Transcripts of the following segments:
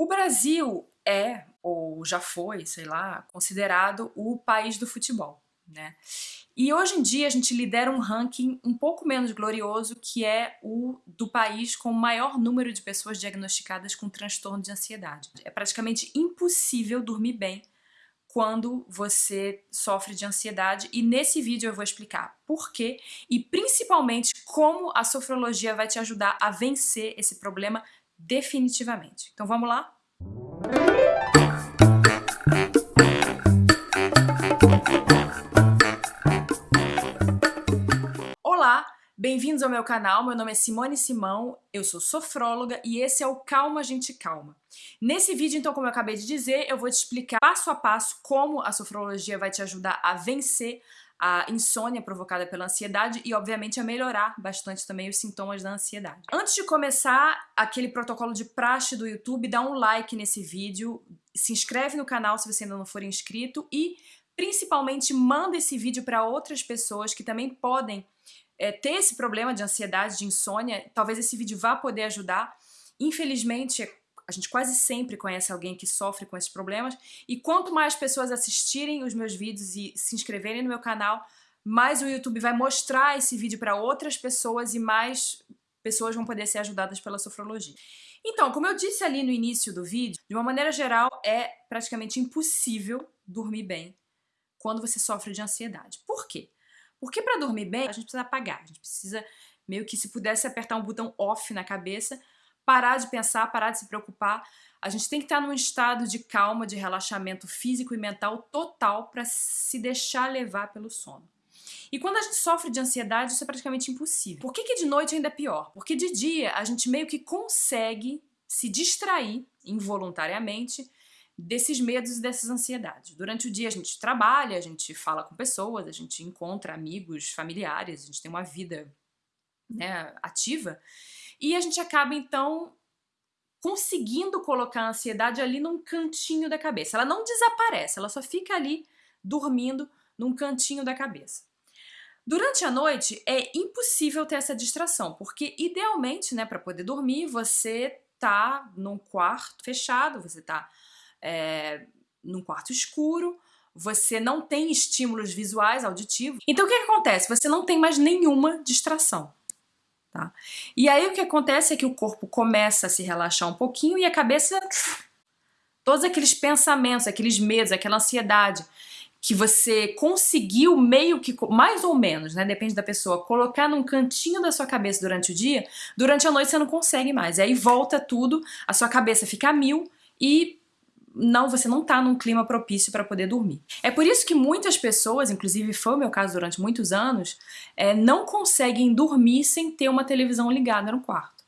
O Brasil é, ou já foi, sei lá, considerado o país do futebol, né? E hoje em dia a gente lidera um ranking um pouco menos glorioso, que é o do país com o maior número de pessoas diagnosticadas com transtorno de ansiedade. É praticamente impossível dormir bem quando você sofre de ansiedade e nesse vídeo eu vou explicar por quê e principalmente como a sofrologia vai te ajudar a vencer esse problema definitivamente. Então vamos lá? Olá, bem-vindos ao meu canal, meu nome é Simone Simão, eu sou sofróloga e esse é o Calma Gente Calma. Nesse vídeo, então, como eu acabei de dizer, eu vou te explicar passo a passo como a sofrologia vai te ajudar a vencer a insônia provocada pela ansiedade e, obviamente, a melhorar bastante também os sintomas da ansiedade. Antes de começar aquele protocolo de praxe do YouTube, dá um like nesse vídeo, se inscreve no canal se você ainda não for inscrito e, principalmente, manda esse vídeo para outras pessoas que também podem é, ter esse problema de ansiedade, de insônia. Talvez esse vídeo vá poder ajudar. Infelizmente, a gente quase sempre conhece alguém que sofre com esses problemas e quanto mais pessoas assistirem os meus vídeos e se inscreverem no meu canal, mais o YouTube vai mostrar esse vídeo para outras pessoas e mais pessoas vão poder ser ajudadas pela sofrologia. Então, como eu disse ali no início do vídeo, de uma maneira geral é praticamente impossível dormir bem quando você sofre de ansiedade. Por quê? Porque para dormir bem, a gente precisa apagar, a gente precisa meio que se pudesse apertar um botão off na cabeça parar de pensar, parar de se preocupar. A gente tem que estar num estado de calma, de relaxamento físico e mental total para se deixar levar pelo sono. E quando a gente sofre de ansiedade, isso é praticamente impossível. Por que, que de noite ainda é pior? Porque de dia a gente meio que consegue se distrair involuntariamente desses medos e dessas ansiedades. Durante o dia a gente trabalha, a gente fala com pessoas, a gente encontra amigos, familiares, a gente tem uma vida né, ativa e a gente acaba, então, conseguindo colocar a ansiedade ali num cantinho da cabeça. Ela não desaparece, ela só fica ali dormindo num cantinho da cabeça. Durante a noite é impossível ter essa distração, porque idealmente, né, para poder dormir, você tá num quarto fechado, você tá é, num quarto escuro, você não tem estímulos visuais, auditivos. Então o que, que acontece? Você não tem mais nenhuma distração. Tá? E aí o que acontece é que o corpo começa a se relaxar um pouquinho e a cabeça, todos aqueles pensamentos, aqueles medos, aquela ansiedade que você conseguiu meio que, mais ou menos, né, depende da pessoa, colocar num cantinho da sua cabeça durante o dia, durante a noite você não consegue mais. Aí volta tudo, a sua cabeça fica a mil e não, você não tá num clima propício para poder dormir. É por isso que muitas pessoas, inclusive foi o meu caso durante muitos anos, é, não conseguem dormir sem ter uma televisão ligada no quarto.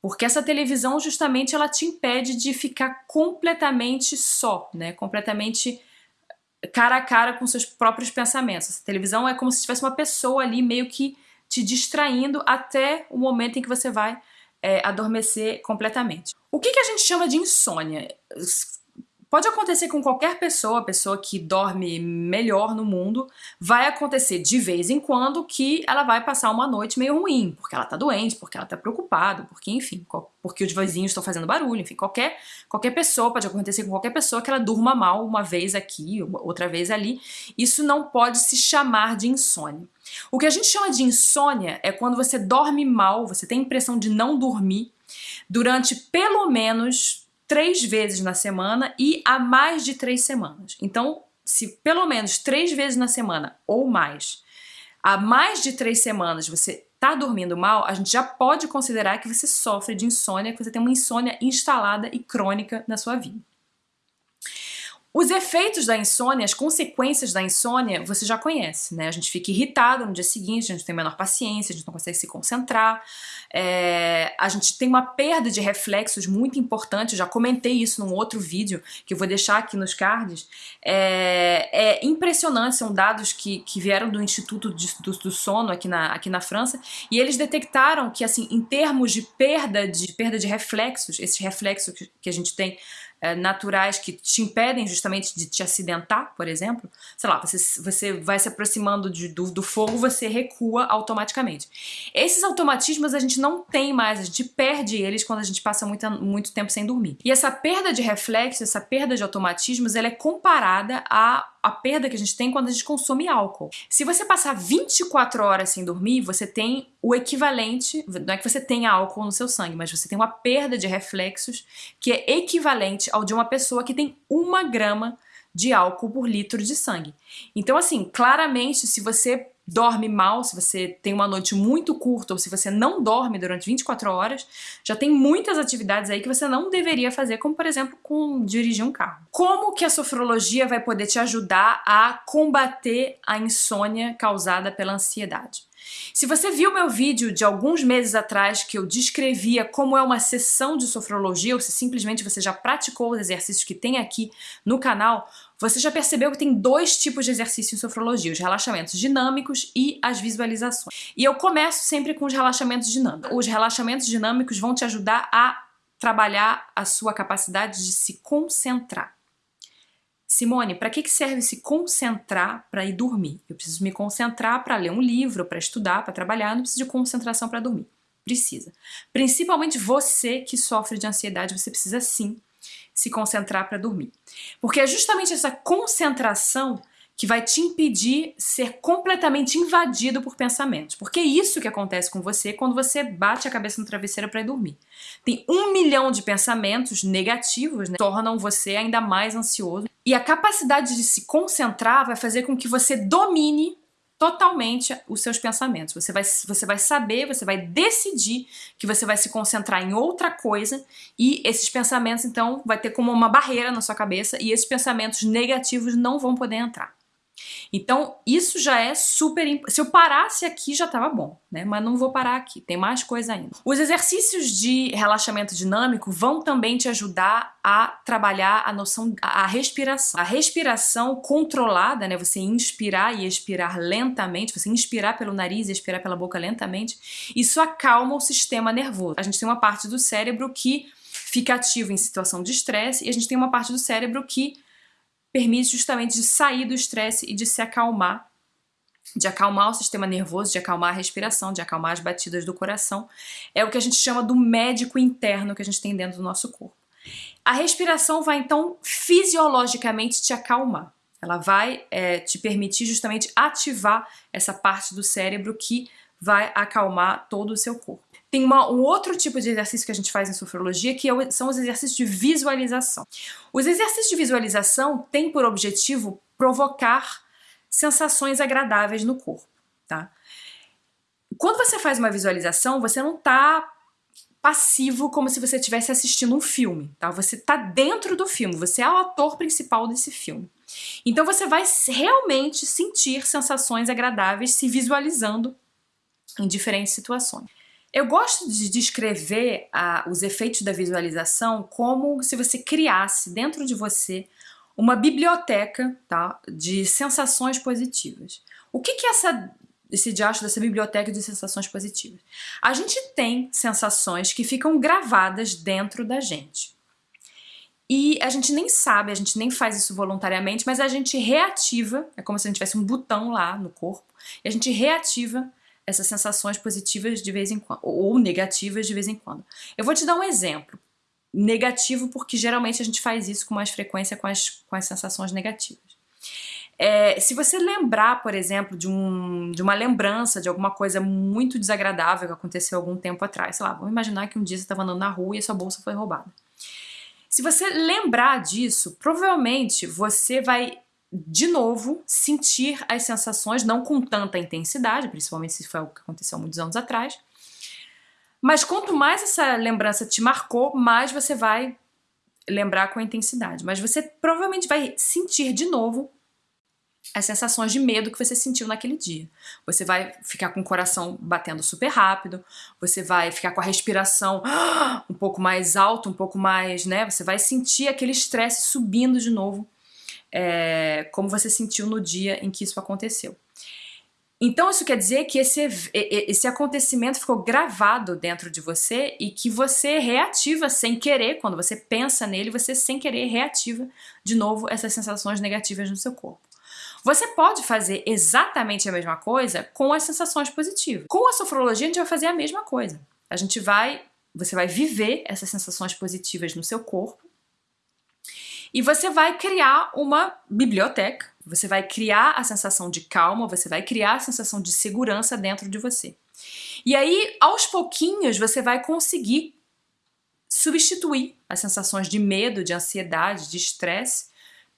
Porque essa televisão justamente ela te impede de ficar completamente só, né? Completamente cara a cara com seus próprios pensamentos. Essa televisão é como se tivesse uma pessoa ali meio que te distraindo até o momento em que você vai é, adormecer completamente. O que, que a gente chama de insônia? Pode acontecer com qualquer pessoa, pessoa que dorme melhor no mundo, vai acontecer de vez em quando que ela vai passar uma noite meio ruim, porque ela tá doente, porque ela tá preocupada, porque enfim, porque os vizinhos estão fazendo barulho, enfim, qualquer, qualquer pessoa, pode acontecer com qualquer pessoa que ela durma mal uma vez aqui, outra vez ali, isso não pode se chamar de insônia. O que a gente chama de insônia é quando você dorme mal, você tem a impressão de não dormir durante pelo menos três vezes na semana e há mais de três semanas. Então, se pelo menos três vezes na semana ou mais, há mais de três semanas você está dormindo mal, a gente já pode considerar que você sofre de insônia, que você tem uma insônia instalada e crônica na sua vida. Os efeitos da insônia, as consequências da insônia, você já conhece, né? A gente fica irritado no dia seguinte, a gente tem menor paciência, a gente não consegue se concentrar, é, a gente tem uma perda de reflexos muito importante, eu já comentei isso num outro vídeo, que eu vou deixar aqui nos cards. É, é impressionante, são dados que, que vieram do Instituto de, do, do, Sono aqui na, aqui na França, e eles detectaram que, assim, em termos de perda de, perda de reflexos, esses reflexos que, que a gente tem é, naturais que te impedem justamente de te acidentar, por exemplo, sei lá, você, você vai se aproximando de, do, do fogo, você recua automaticamente. Esses automatismos a gente não tem mais, a gente perde eles quando a gente passa muito, muito tempo sem dormir. E essa perda de reflexo, essa perda de automatismos, ela é comparada à a perda que a gente tem quando a gente consome álcool. Se você passar 24 horas sem dormir, você tem o equivalente, não é que você tenha álcool no seu sangue, mas você tem uma perda de reflexos que é equivalente ao de uma pessoa que tem uma grama de álcool por litro de sangue. Então, assim, claramente, se você dorme mal, se você tem uma noite muito curta ou se você não dorme durante 24 horas, já tem muitas atividades aí que você não deveria fazer, como por exemplo, com dirigir um carro. Como que a sofrologia vai poder te ajudar a combater a insônia causada pela ansiedade? Se você viu meu vídeo de alguns meses atrás que eu descrevia como é uma sessão de sofrologia, ou se simplesmente você já praticou os exercícios que tem aqui no canal, você já percebeu que tem dois tipos de exercício em sofrologia, os relaxamentos dinâmicos e as visualizações. E eu começo sempre com os relaxamentos dinâmicos. Os relaxamentos dinâmicos vão te ajudar a trabalhar a sua capacidade de se concentrar. Simone, para que serve se concentrar para ir dormir? Eu preciso me concentrar para ler um livro, para estudar, para trabalhar, não preciso de concentração para dormir. Precisa. Principalmente você que sofre de ansiedade, você precisa sim se concentrar para dormir. Porque é justamente essa concentração que vai te impedir ser completamente invadido por pensamentos. Porque é isso que acontece com você quando você bate a cabeça no travesseiro para ir dormir. Tem um milhão de pensamentos negativos né, tornam você ainda mais ansioso. E a capacidade de se concentrar vai fazer com que você domine totalmente os seus pensamentos. Você vai, você vai saber, você vai decidir que você vai se concentrar em outra coisa e esses pensamentos, então, vai ter como uma barreira na sua cabeça e esses pensamentos negativos não vão poder entrar. Então, isso já é super Se eu parasse aqui, já estava bom, né? Mas não vou parar aqui, tem mais coisa ainda. Os exercícios de relaxamento dinâmico vão também te ajudar a trabalhar a noção, a respiração. A respiração controlada, né? Você inspirar e expirar lentamente, você inspirar pelo nariz e expirar pela boca lentamente, isso acalma o sistema nervoso. A gente tem uma parte do cérebro que fica ativo em situação de estresse e a gente tem uma parte do cérebro que permite justamente de sair do estresse e de se acalmar, de acalmar o sistema nervoso, de acalmar a respiração, de acalmar as batidas do coração. É o que a gente chama do médico interno que a gente tem dentro do nosso corpo. A respiração vai então fisiologicamente te acalmar. Ela vai é, te permitir justamente ativar essa parte do cérebro que vai acalmar todo o seu corpo. Tem uma, um outro tipo de exercício que a gente faz em sofrologia, que é são os exercícios de visualização. Os exercícios de visualização têm por objetivo provocar sensações agradáveis no corpo, tá? Quando você faz uma visualização, você não está passivo como se você estivesse assistindo um filme, tá? Você está dentro do filme, você é o ator principal desse filme. Então você vai realmente sentir sensações agradáveis se visualizando em diferentes situações. Eu gosto de descrever ah, os efeitos da visualização como se você criasse dentro de você uma biblioteca tá, de sensações positivas. O que, que é essa, esse diacho dessa biblioteca de sensações positivas? A gente tem sensações que ficam gravadas dentro da gente. E a gente nem sabe, a gente nem faz isso voluntariamente, mas a gente reativa, é como se a gente tivesse um botão lá no corpo, e a gente reativa essas sensações positivas de vez em quando, ou negativas de vez em quando. Eu vou te dar um exemplo. Negativo porque geralmente a gente faz isso com mais frequência com as, com as sensações negativas. É, se você lembrar, por exemplo, de, um, de uma lembrança de alguma coisa muito desagradável que aconteceu algum tempo atrás, sei lá, vamos imaginar que um dia você estava andando na rua e a sua bolsa foi roubada. Se você lembrar disso, provavelmente você vai de novo, sentir as sensações, não com tanta intensidade, principalmente se foi algo que aconteceu muitos anos atrás. Mas quanto mais essa lembrança te marcou, mais você vai lembrar com intensidade. Mas você provavelmente vai sentir de novo as sensações de medo que você sentiu naquele dia. Você vai ficar com o coração batendo super rápido, você vai ficar com a respiração um pouco mais alta, um pouco mais, né? Você vai sentir aquele estresse subindo de novo é, como você sentiu no dia em que isso aconteceu. Então isso quer dizer que esse, esse acontecimento ficou gravado dentro de você e que você reativa sem querer, quando você pensa nele, você sem querer reativa de novo essas sensações negativas no seu corpo. Você pode fazer exatamente a mesma coisa com as sensações positivas. Com a sofrologia a gente vai fazer a mesma coisa. A gente vai, você vai viver essas sensações positivas no seu corpo e você vai criar uma biblioteca, você vai criar a sensação de calma, você vai criar a sensação de segurança dentro de você. E aí, aos pouquinhos, você vai conseguir substituir as sensações de medo, de ansiedade, de estresse,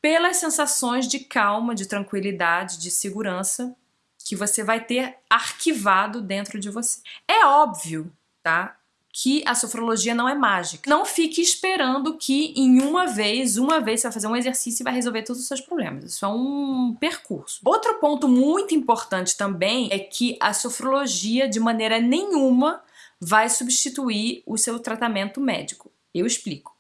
pelas sensações de calma, de tranquilidade, de segurança que você vai ter arquivado dentro de você. É óbvio, tá? Que a sofrologia não é mágica. Não fique esperando que em uma vez, uma vez você vai fazer um exercício e vai resolver todos os seus problemas. Isso é um percurso. Outro ponto muito importante também é que a sofrologia de maneira nenhuma vai substituir o seu tratamento médico. Eu explico.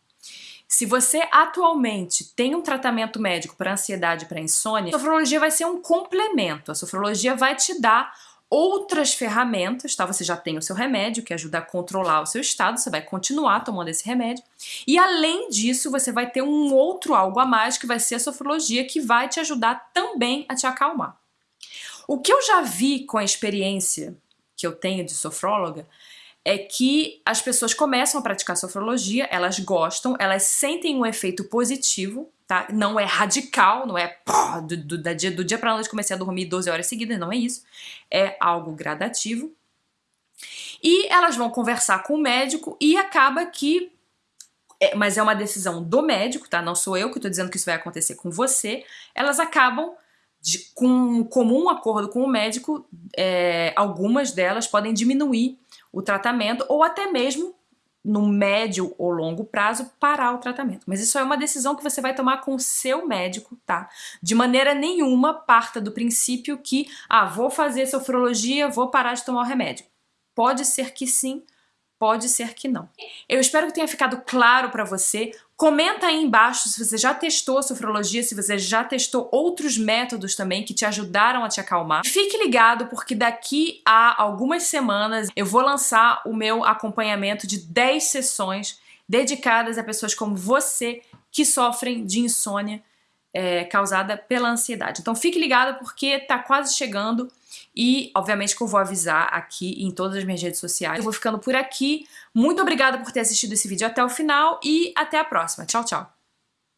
Se você atualmente tem um tratamento médico para ansiedade e para insônia, a sofrologia vai ser um complemento. A sofrologia vai te dar outras ferramentas, tá? Você já tem o seu remédio, que ajuda a controlar o seu estado, você vai continuar tomando esse remédio. E além disso, você vai ter um outro algo a mais, que vai ser a sofrologia, que vai te ajudar também a te acalmar. O que eu já vi com a experiência que eu tenho de sofróloga é que as pessoas começam a praticar sofrologia, elas gostam, elas sentem um efeito positivo, tá? Não é radical, não é pô, do, do, dia, do dia pra noite comecei a dormir 12 horas seguidas, não é isso. É algo gradativo. E elas vão conversar com o médico e acaba que é, mas é uma decisão do médico, tá? Não sou eu que estou dizendo que isso vai acontecer com você. Elas acabam, de, com comum acordo com o médico, é, algumas delas podem diminuir o tratamento ou até mesmo no médio ou longo prazo, parar o tratamento. Mas isso é uma decisão que você vai tomar com o seu médico, tá? De maneira nenhuma parta do princípio que, ah, vou fazer sofrologia, vou parar de tomar o remédio. Pode ser que sim, pode ser que não. Eu espero que tenha ficado claro para você. Comenta aí embaixo se você já testou a sofrologia, se você já testou outros métodos também que te ajudaram a te acalmar. Fique ligado porque daqui a algumas semanas eu vou lançar o meu acompanhamento de 10 sessões dedicadas a pessoas como você que sofrem de insônia é, causada pela ansiedade. Então fique ligado porque tá quase chegando e, obviamente, que eu vou avisar aqui em todas as minhas redes sociais. Eu vou ficando por aqui. Muito obrigada por ter assistido esse vídeo até o final e até a próxima. Tchau, tchau!